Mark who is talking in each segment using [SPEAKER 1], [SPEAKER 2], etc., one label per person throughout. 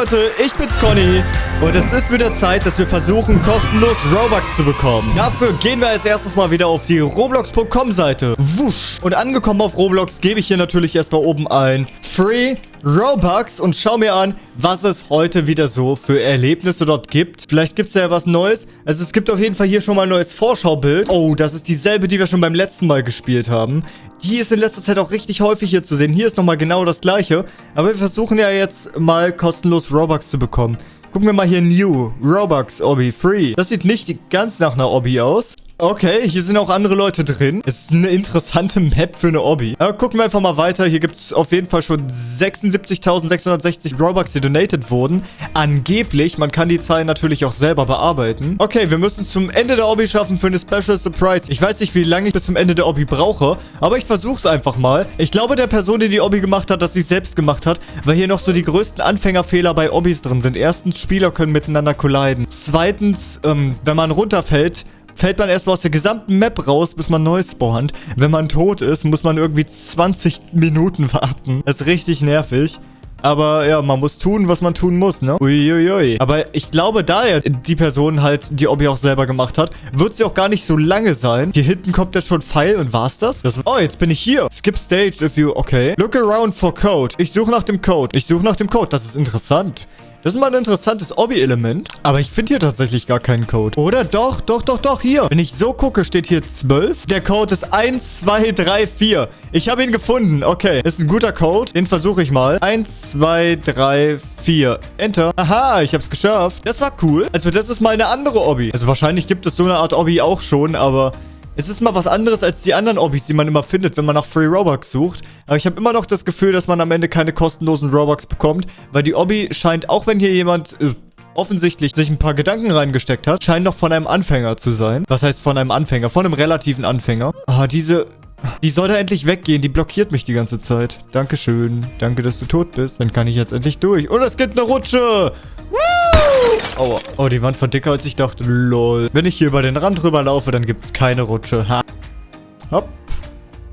[SPEAKER 1] Leute, ich bin's Conny und es ist wieder Zeit, dass wir versuchen, kostenlos Robux zu bekommen. Dafür gehen wir als erstes mal wieder auf die Roblox.com Seite. Wusch. Und angekommen auf Roblox gebe ich hier natürlich erstmal oben ein Free Robux und schau mir an, was es heute wieder so für Erlebnisse dort gibt. Vielleicht gibt es ja was Neues. Also es gibt auf jeden Fall hier schon mal ein neues Vorschaubild. Oh, das ist dieselbe, die wir schon beim letzten Mal gespielt haben. Die ist in letzter Zeit auch richtig häufig hier zu sehen. Hier ist nochmal genau das gleiche. Aber wir versuchen ja jetzt mal kostenlos Robux zu bekommen. Gucken wir mal hier New. Robux Obby Free. Das sieht nicht ganz nach einer Obby aus. Okay, hier sind auch andere Leute drin. Es ist eine interessante Map für eine Obby. Aber gucken wir einfach mal weiter. Hier gibt es auf jeden Fall schon 76.660 Robux, die donated wurden. Angeblich. Man kann die Zahlen natürlich auch selber bearbeiten. Okay, wir müssen zum Ende der Obby schaffen für eine Special Surprise. Ich weiß nicht, wie lange ich bis zum Ende der Obby brauche, aber ich versuche es einfach mal. Ich glaube, der Person, die die Obby gemacht hat, dass sie selbst gemacht hat, weil hier noch so die größten Anfängerfehler bei Obbys drin sind. Erstens, Spieler können miteinander colliden. Zweitens, ähm, wenn man runterfällt, fällt man erstmal aus der gesamten Map raus, bis man neu spawnt. Wenn man tot ist, muss man irgendwie 20 Minuten warten. Das ist richtig nervig. Aber ja, man muss tun, was man tun muss, ne? Uiuiui. Aber ich glaube, da ja die Person halt die Obby auch selber gemacht hat, wird sie auch gar nicht so lange sein. Hier hinten kommt jetzt schon Pfeil und war's das? das? Oh, jetzt bin ich hier. Skip stage if you... Okay. Look around for code. Ich suche nach dem Code. Ich suche nach dem Code. Das ist interessant. Das ist mal ein interessantes Obby-Element. Aber ich finde hier tatsächlich gar keinen Code. Oder doch, doch, doch, doch, hier. Wenn ich so gucke, steht hier 12. Der Code ist 1, 2, 3, 4. Ich habe ihn gefunden. Okay, ist ein guter Code. Den versuche ich mal. 1, 2, 3, 4. Enter. Aha, ich habe es geschafft. Das war cool. Also das ist mal eine andere Obby. Also wahrscheinlich gibt es so eine Art Obby auch schon, aber es ist mal was anderes als die anderen Obbys, die man immer findet, wenn man nach Free Robux sucht. Aber ich habe immer noch das Gefühl, dass man am Ende keine kostenlosen Robux bekommt, weil die Obby scheint, auch wenn hier jemand... Äh, offensichtlich sich ein paar Gedanken reingesteckt hat, scheint noch von einem Anfänger zu sein. Was heißt von einem Anfänger? Von einem relativen Anfänger. Ah, diese... Die soll da endlich weggehen. Die blockiert mich die ganze Zeit. Dankeschön. Danke, dass du tot bist. Dann kann ich jetzt endlich durch. Und es gibt eine Rutsche. Aua. Oh, die Wand war dicker, als ich dachte. Lol. Wenn ich hier über den Rand rüber laufe, dann gibt es keine Rutsche. Ha. Hopp.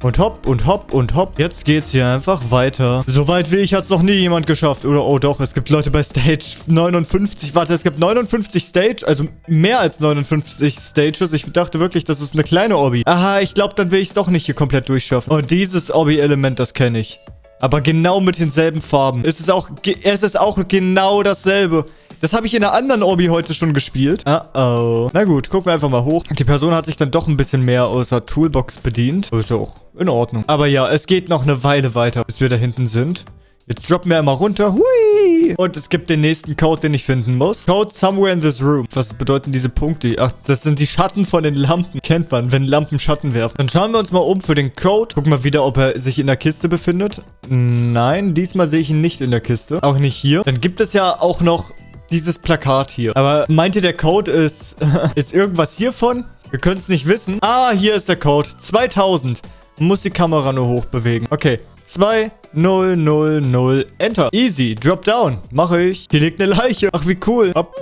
[SPEAKER 1] Und hopp und hopp und hopp. Jetzt geht's hier einfach weiter. Soweit wie ich hat es noch nie jemand geschafft. Oder, oh doch, es gibt Leute bei Stage 59. Warte, es gibt 59 Stage, also mehr als 59 Stages. Ich dachte wirklich, das ist eine kleine Obby. Aha, ich glaube, dann will ich es doch nicht hier komplett durchschaffen. Oh, dieses Obby-Element, das kenne ich. Aber genau mit denselben Farben. Es ist auch, es ist auch genau dasselbe. Das habe ich in einer anderen Obby heute schon gespielt. Uh oh. Na gut, gucken wir einfach mal hoch. Die Person hat sich dann doch ein bisschen mehr außer Toolbox bedient. Ist ja auch in Ordnung. Aber ja, es geht noch eine Weile weiter, bis wir da hinten sind. Jetzt droppen wir einmal runter. Hui! Und es gibt den nächsten Code, den ich finden muss. Code somewhere in this room. Was bedeuten diese Punkte? Ach, das sind die Schatten von den Lampen. Kennt man, wenn Lampen Schatten werfen. Dann schauen wir uns mal um für den Code. Gucken wir wieder, ob er sich in der Kiste befindet. Nein, diesmal sehe ich ihn nicht in der Kiste. Auch nicht hier. Dann gibt es ja auch noch dieses Plakat hier. Aber meint ihr, der Code ist, ist irgendwas hiervon? Wir können es nicht wissen. Ah, hier ist der Code. 2000. Muss die Kamera nur hoch bewegen. Okay, 2, 0, 0, 0, Enter. Easy, drop down. Mache ich. Hier liegt eine Leiche. Ach, wie cool. Hopp.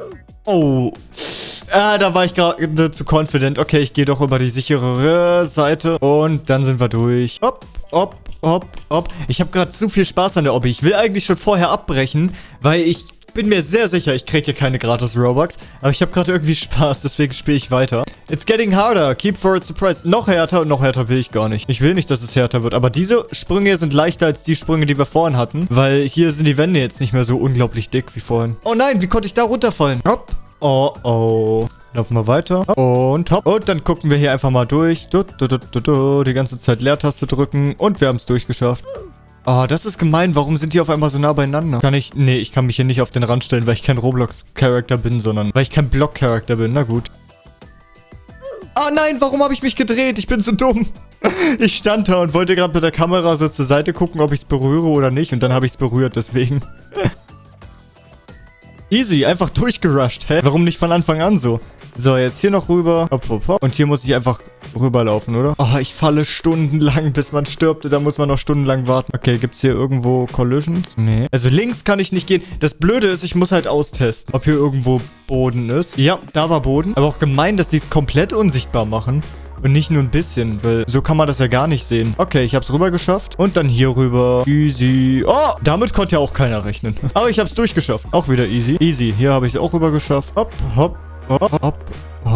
[SPEAKER 1] Oh. Ah, da war ich gerade zu confident. Okay, ich gehe doch über die sicherere Seite. Und dann sind wir durch. Hopp, hopp, hopp, hopp. Ich habe gerade zu viel Spaß an der Obby. Ich will eigentlich schon vorher abbrechen, weil ich bin mir sehr sicher, ich kriege hier keine gratis Robux. Aber ich habe gerade irgendwie Spaß, deswegen spiele ich weiter. It's getting harder. Keep for a surprise. Noch härter und noch härter will ich gar nicht. Ich will nicht, dass es härter wird. Aber diese Sprünge hier sind leichter als die Sprünge, die wir vorhin hatten. Weil hier sind die Wände jetzt nicht mehr so unglaublich dick wie vorhin. Oh nein, wie konnte ich da runterfallen? Hopp. Oh, oh. Laufen wir weiter. Und hopp. Und dann gucken wir hier einfach mal durch. Du, du, du, die ganze Zeit Leertaste drücken. Und wir haben es durchgeschafft. Oh, das ist gemein. Warum sind die auf einmal so nah beieinander? Kann ich... Nee, ich kann mich hier nicht auf den Rand stellen, weil ich kein Roblox-Charakter bin, sondern weil ich kein Block-Charakter bin. Na gut. Oh nein, warum habe ich mich gedreht? Ich bin so dumm. Ich stand da und wollte gerade mit der Kamera so zur Seite gucken, ob ich es berühre oder nicht. Und dann habe ich es berührt, deswegen. Easy, einfach durchgerusht. Hä? Warum nicht von Anfang an so? So, jetzt hier noch rüber. Hopp, hopp, hopp. Und hier muss ich einfach rüberlaufen, oder? Oh, ich falle stundenlang, bis man stirbt. Da muss man noch stundenlang warten. Okay, gibt's hier irgendwo Collisions? Nee. Also links kann ich nicht gehen. Das Blöde ist, ich muss halt austesten, ob hier irgendwo Boden ist. Ja, da war Boden. Aber auch gemein, dass die es komplett unsichtbar machen. Und nicht nur ein bisschen, weil so kann man das ja gar nicht sehen. Okay, ich habe es rüber geschafft. Und dann hier rüber. Easy. Oh, damit konnte ja auch keiner rechnen. Aber ich habe es durchgeschafft. Auch wieder easy. Easy. Hier habe ich es auch rüber geschafft. Hopp, hopp, hopp, hopp.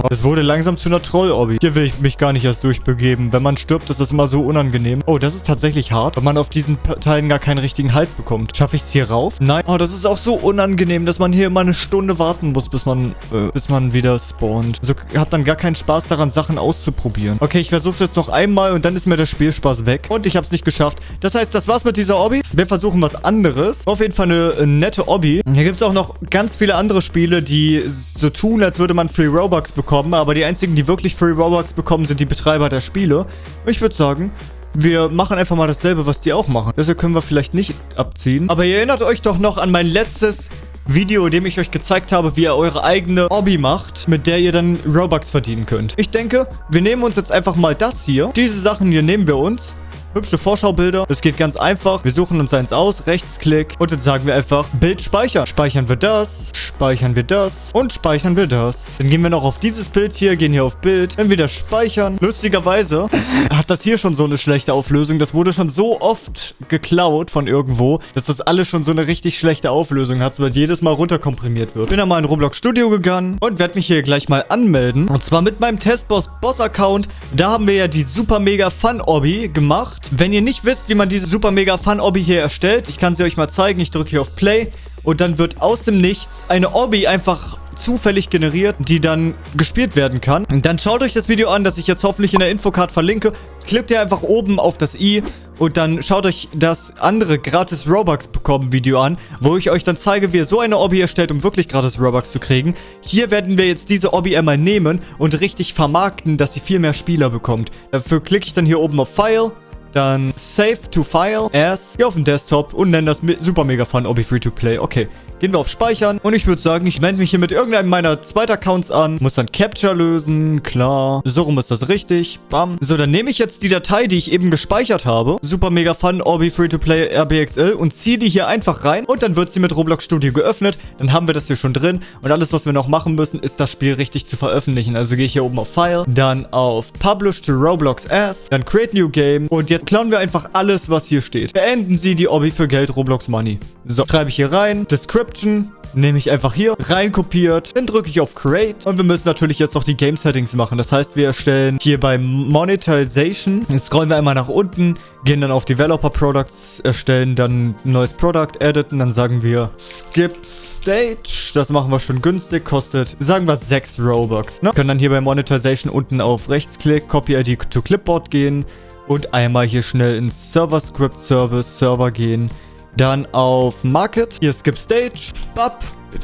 [SPEAKER 1] Es wurde langsam zu einer Troll-Obby. Hier will ich mich gar nicht erst durchbegeben. Wenn man stirbt, ist das immer so unangenehm. Oh, das ist tatsächlich hart, weil man auf diesen Teilen gar keinen richtigen Halt bekommt. Schaffe ich es hier rauf? Nein. Oh, das ist auch so unangenehm, dass man hier immer eine Stunde warten muss, bis man, äh, bis man wieder spawnt. Also hat man gar keinen Spaß daran, Sachen auszuprobieren. Okay, ich versuche es jetzt noch einmal und dann ist mir der Spielspaß weg. Und ich habe es nicht geschafft. Das heißt, das war's mit dieser Obby. Wir versuchen was anderes. Auf jeden Fall eine äh, nette Obby. Hier gibt es auch noch ganz viele andere Spiele, die so tun, als würde man Free Robux bekommen, aber die einzigen, die wirklich Free Robux bekommen, sind die Betreiber der Spiele. Ich würde sagen, wir machen einfach mal dasselbe, was die auch machen. Deshalb können wir vielleicht nicht abziehen. Aber ihr erinnert euch doch noch an mein letztes Video, in dem ich euch gezeigt habe, wie ihr eure eigene Hobby macht, mit der ihr dann Robux verdienen könnt. Ich denke, wir nehmen uns jetzt einfach mal das hier. Diese Sachen hier nehmen wir uns hübsche Vorschaubilder. Das geht ganz einfach. Wir suchen uns eins aus, Rechtsklick und dann sagen wir einfach Bild speichern. Speichern wir das, speichern wir das und speichern wir das. Dann gehen wir noch auf dieses Bild hier, gehen hier auf Bild, dann wieder speichern. Lustigerweise hat das hier schon so eine schlechte Auflösung. Das wurde schon so oft geklaut von irgendwo, dass das alles schon so eine richtig schlechte Auflösung hat, weil jedes Mal runterkomprimiert wird. Bin dann mal in Roblox Studio gegangen und werde mich hier gleich mal anmelden. Und zwar mit meinem Testboss Boss Account. Da haben wir ja die super mega Fun Obby gemacht gemacht. Wenn ihr nicht wisst, wie man diese super mega Fun Obby hier erstellt, ich kann sie euch mal zeigen. Ich drücke hier auf Play und dann wird aus dem Nichts eine Obby einfach zufällig generiert, die dann gespielt werden kann. Dann schaut euch das Video an, das ich jetzt hoffentlich in der Infocard verlinke. Klickt ihr einfach oben auf das i und dann schaut euch das andere gratis Robux bekommen Video an, wo ich euch dann zeige, wie ihr so eine Obby erstellt, um wirklich gratis Robux zu kriegen. Hier werden wir jetzt diese Obby einmal nehmen und richtig vermarkten, dass sie viel mehr Spieler bekommt. Dafür klicke ich dann hier oben auf File dann Save to File as hier auf dem Desktop und nennen das Super Mega Fun Obby Free to Play. Okay. Gehen wir auf Speichern. Und ich würde sagen, ich melde mich hier mit irgendeinem meiner zweiten Accounts an. Muss dann Capture lösen. Klar. So rum ist das richtig. Bam. So, dann nehme ich jetzt die Datei, die ich eben gespeichert habe. Super mega fun, Orbi Free to Play RBXL. Und ziehe die hier einfach rein. Und dann wird sie mit Roblox Studio geöffnet. Dann haben wir das hier schon drin. Und alles, was wir noch machen müssen, ist das Spiel richtig zu veröffentlichen. Also gehe ich hier oben auf File. Dann auf Publish to Roblox As. Dann Create New Game. Und jetzt klauen wir einfach alles, was hier steht. Beenden Sie die Orbi für Geld Roblox Money. So, schreibe ich hier rein. Description Description nehme ich einfach hier, rein kopiert, dann drücke ich auf Create und wir müssen natürlich jetzt noch die Game Settings machen. Das heißt, wir erstellen hier bei Monetization, scrollen wir einmal nach unten, gehen dann auf Developer Products, erstellen dann ein neues Product, editen, dann sagen wir Skip Stage, das machen wir schon günstig, kostet, sagen wir 6 Robux. Ne? Können dann hier bei Monetization unten auf Rechtsklick, Copy ID to Clipboard gehen und einmal hier schnell ins Server Script Service Server gehen dann auf Market. Hier Skip Stage. Bap.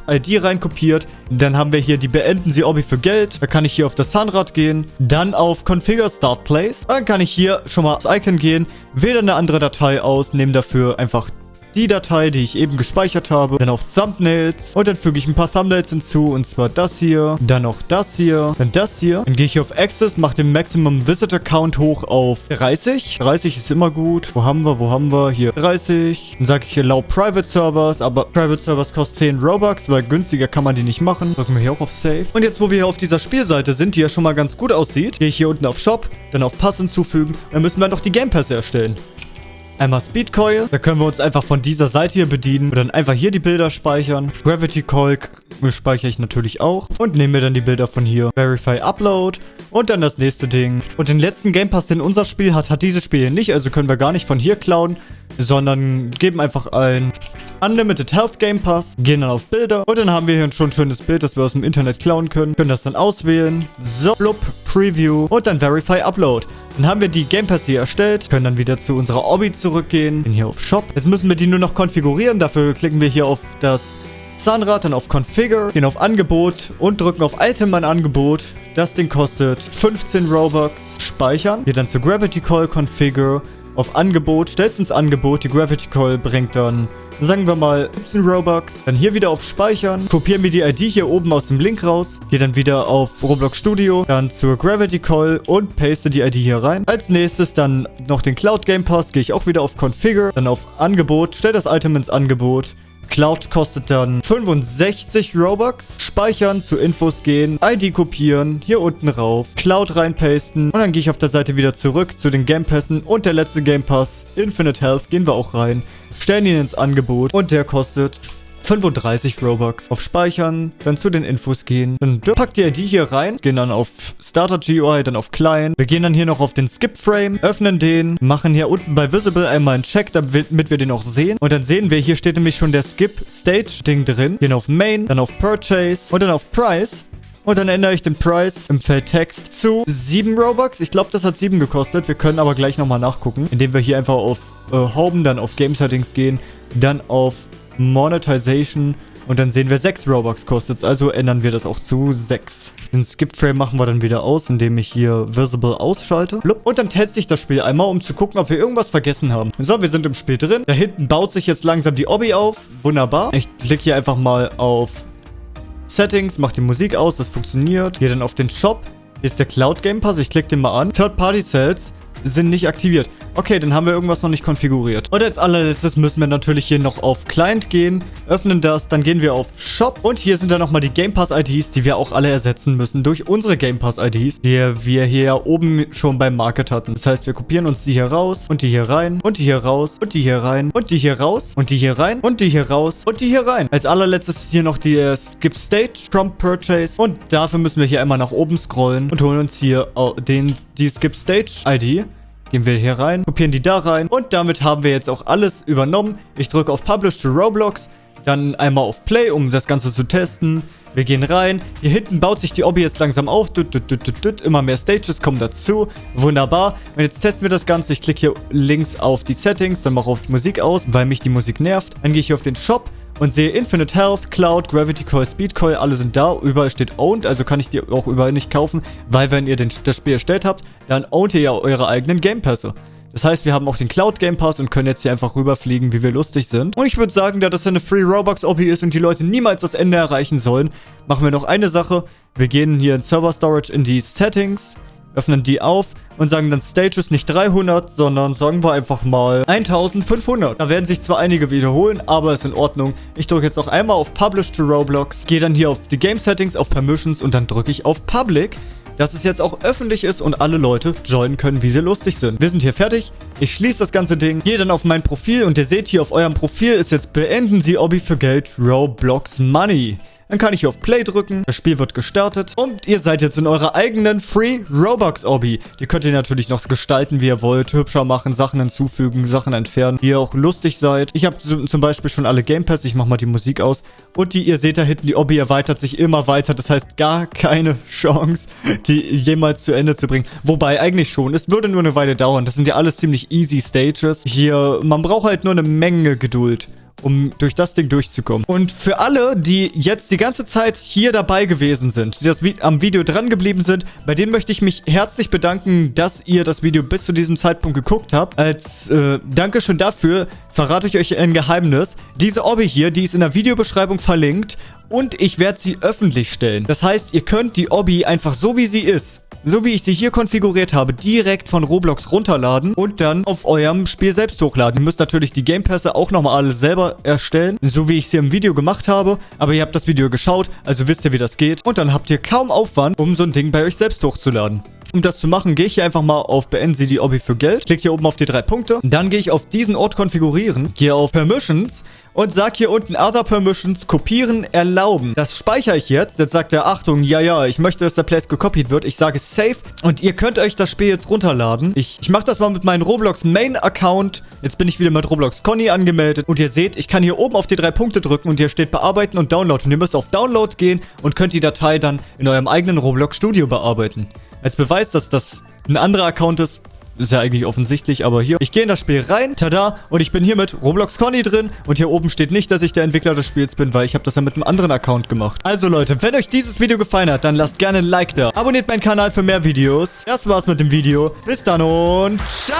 [SPEAKER 1] ID reinkopiert. Dann haben wir hier die Beenden Sie Obby für Geld. Da kann ich hier auf das Zahnrad gehen. Dann auf Configure Start Place. Dann kann ich hier schon mal aufs Icon gehen. Wähle eine andere Datei aus. Nehme dafür einfach die Datei, die ich eben gespeichert habe, dann auf Thumbnails und dann füge ich ein paar Thumbnails hinzu und zwar das hier, dann noch das hier, dann das hier. Dann gehe ich auf Access, mache den Maximum Visitor Count hoch auf 30. 30 ist immer gut. Wo haben wir, wo haben wir? Hier 30. Dann sage ich Allow Private Servers, aber Private Servers kosten 10 Robux, weil günstiger kann man die nicht machen. Drücken wir hier auch auf Save. Und jetzt, wo wir hier auf dieser Spielseite sind, die ja schon mal ganz gut aussieht, gehe ich hier unten auf Shop, dann auf Pass hinzufügen. Dann müssen wir noch die Game Pässe erstellen. Einmal Speed Coil. Da können wir uns einfach von dieser Seite hier bedienen. Und dann einfach hier die Bilder speichern. Gravity Coil speichere ich natürlich auch. Und nehme mir dann die Bilder von hier. Verify Upload. Und dann das nächste Ding. Und den letzten Game Pass, den unser Spiel hat, hat dieses Spiel hier nicht. Also können wir gar nicht von hier klauen. Sondern geben einfach ein Unlimited Health Game Pass. Gehen dann auf Bilder. Und dann haben wir hier schon ein schönes Bild, das wir aus dem Internet klauen können. Können das dann auswählen. So, blub, Preview. Und dann Verify Upload. Dann haben wir die Game Pass hier erstellt, können dann wieder zu unserer Obby zurückgehen, gehen hier auf Shop. Jetzt müssen wir die nur noch konfigurieren, dafür klicken wir hier auf das Zahnrad, dann auf Configure, gehen auf Angebot und drücken auf Item an Angebot. Das Ding kostet 15 Robux. Speichern. Hier dann zu Gravity Coil Configure. Auf Angebot, stellst ins Angebot. Die Gravity Coil bringt dann sagen wir mal 17 Robux. Dann hier wieder auf Speichern. Kopieren wir die ID hier oben aus dem Link raus. Gehe dann wieder auf Roblox Studio. Dann zur Gravity Call und paste die ID hier rein. Als nächstes dann noch den Cloud Game Pass. Gehe ich auch wieder auf Configure. Dann auf Angebot. Stell das Item ins Angebot. Cloud kostet dann 65 Robux. Speichern, zu Infos gehen, ID kopieren, hier unten rauf, Cloud reinpasten und dann gehe ich auf der Seite wieder zurück zu den Game Pässen und der letzte Game Pass, Infinite Health, gehen wir auch rein, stellen ihn ins Angebot und der kostet 35 Robux. Auf Speichern, dann zu den Infos gehen. Dann packt ihr die hier rein, gehen dann auf Starter GUI, dann auf Client. Wir gehen dann hier noch auf den Skip Frame, öffnen den, machen hier unten bei Visible einmal einen Check, damit wir den auch sehen. Und dann sehen wir, hier steht nämlich schon der Skip Stage Ding drin. Gehen auf Main, dann auf Purchase und dann auf Price. Und dann ändere ich den Price im Feld Text zu 7 Robux. Ich glaube, das hat 7 gekostet. Wir können aber gleich nochmal nachgucken, indem wir hier einfach auf äh, Home, dann auf Game Settings gehen, dann auf Monetization und dann sehen wir 6 Robux kostet Also ändern wir das auch zu 6. Den Skip Frame machen wir dann wieder aus, indem ich hier Visible ausschalte. Und dann teste ich das Spiel einmal, um zu gucken, ob wir irgendwas vergessen haben. So, wir sind im Spiel drin. Da hinten baut sich jetzt langsam die Obby auf. Wunderbar. Ich klicke hier einfach mal auf Settings, mache die Musik aus, das funktioniert. Gehe dann auf den Shop. Hier ist der Cloud Game Pass. Ich klicke den mal an. Third-Party Sales sind nicht aktiviert. Okay, dann haben wir irgendwas noch nicht konfiguriert. Und als allerletztes müssen wir natürlich hier noch auf Client gehen, öffnen das, dann gehen wir auf Shop und hier sind dann nochmal die Game Pass IDs, die wir auch alle ersetzen müssen durch unsere Game Pass IDs, die wir hier oben schon beim Market hatten. Das heißt, wir kopieren uns die hier raus und die hier rein und die hier raus und die hier rein und die hier raus und die hier rein und die hier raus und die hier rein. Als allerletztes ist hier noch die äh, Skip Stage Trump Purchase und dafür müssen wir hier einmal nach oben scrollen und holen uns hier den, die Skip Stage ID. Gehen wir hier rein, kopieren die da rein und damit haben wir jetzt auch alles übernommen. Ich drücke auf Publish to Roblox, dann einmal auf Play, um das Ganze zu testen. Wir gehen rein. Hier hinten baut sich die Obby jetzt langsam auf. Düt, düt, düt, Immer mehr Stages kommen dazu. Wunderbar. Und jetzt testen wir das Ganze. Ich klicke hier links auf die Settings, dann mache auf Musik aus, weil mich die Musik nervt. Dann gehe ich hier auf den Shop und sehe Infinite Health, Cloud, Gravity Coil, Speed Coil, alle sind da. Überall steht Owned, also kann ich die auch überall nicht kaufen, weil wenn ihr den, das Spiel erstellt habt, dann ownt ihr ja eure eigenen Game Pässe. Das heißt, wir haben auch den Cloud Game Pass und können jetzt hier einfach rüberfliegen, wie wir lustig sind. Und ich würde sagen, da das eine Free Robux OP ist und die Leute niemals das Ende erreichen sollen, machen wir noch eine Sache. Wir gehen hier in Server Storage in die Settings, öffnen die auf und sagen dann Stages nicht 300, sondern sagen wir einfach mal 1500. Da werden sich zwar einige wiederholen, aber ist in Ordnung. Ich drücke jetzt noch einmal auf Publish to Roblox, gehe dann hier auf die Game Settings, auf Permissions und dann drücke ich auf Public dass es jetzt auch öffentlich ist und alle Leute joinen können, wie sie lustig sind. Wir sind hier fertig. Ich schließe das ganze Ding, gehe dann auf mein Profil und ihr seht hier auf eurem Profil ist jetzt Beenden Sie Obby für Geld Roblox Money. Dann kann ich hier auf Play drücken. Das Spiel wird gestartet. Und ihr seid jetzt in eurer eigenen Free Robux Obby. Die könnt ihr natürlich noch gestalten, wie ihr wollt. Hübscher machen, Sachen hinzufügen, Sachen entfernen. Wie ihr auch lustig seid. Ich habe zum Beispiel schon alle Game Pass. Ich mache mal die Musik aus. Und die, ihr seht da hinten, die Obby erweitert sich immer weiter. Das heißt, gar keine Chance, die jemals zu Ende zu bringen. Wobei, eigentlich schon. Es würde nur eine Weile dauern. Das sind ja alles ziemlich easy Stages. Hier, man braucht halt nur eine Menge Geduld um durch das Ding durchzukommen. Und für alle, die jetzt die ganze Zeit hier dabei gewesen sind, die das Vi am Video dran geblieben sind, bei denen möchte ich mich herzlich bedanken, dass ihr das Video bis zu diesem Zeitpunkt geguckt habt. Als äh, Dankeschön dafür verrate ich euch ein Geheimnis. Diese Obby hier, die ist in der Videobeschreibung verlinkt und ich werde sie öffentlich stellen. Das heißt, ihr könnt die Obby einfach so wie sie ist so wie ich sie hier konfiguriert habe, direkt von Roblox runterladen und dann auf eurem Spiel selbst hochladen. Ihr müsst natürlich die Game Pässe auch nochmal alle selber erstellen, so wie ich sie im Video gemacht habe. Aber ihr habt das Video geschaut, also wisst ihr, wie das geht. Und dann habt ihr kaum Aufwand, um so ein Ding bei euch selbst hochzuladen. Um das zu machen, gehe ich hier einfach mal auf Beenden Sie die Obby für Geld. Klicke hier oben auf die drei Punkte. Dann gehe ich auf diesen Ort konfigurieren. Gehe auf Permissions und sage hier unten Other Permissions kopieren erlauben. Das speichere ich jetzt. Jetzt sagt er, Achtung, ja, ja, ich möchte, dass der Place gekopiert wird. Ich sage Save und ihr könnt euch das Spiel jetzt runterladen. Ich, ich mache das mal mit meinem Roblox Main Account. Jetzt bin ich wieder mit Roblox Conny angemeldet und ihr seht, ich kann hier oben auf die drei Punkte drücken und hier steht Bearbeiten und Download. Und ihr müsst auf Download gehen und könnt die Datei dann in eurem eigenen Roblox Studio bearbeiten. Als Beweis, dass das ein anderer Account ist, ist ja eigentlich offensichtlich, aber hier. Ich gehe in das Spiel rein, tada, und ich bin hier mit Roblox Conny drin. Und hier oben steht nicht, dass ich der Entwickler des Spiels bin, weil ich habe das ja mit einem anderen Account gemacht. Also Leute, wenn euch dieses Video gefallen hat, dann lasst gerne ein Like da. Abonniert meinen Kanal für mehr Videos. Das war's mit dem Video. Bis dann und ciao!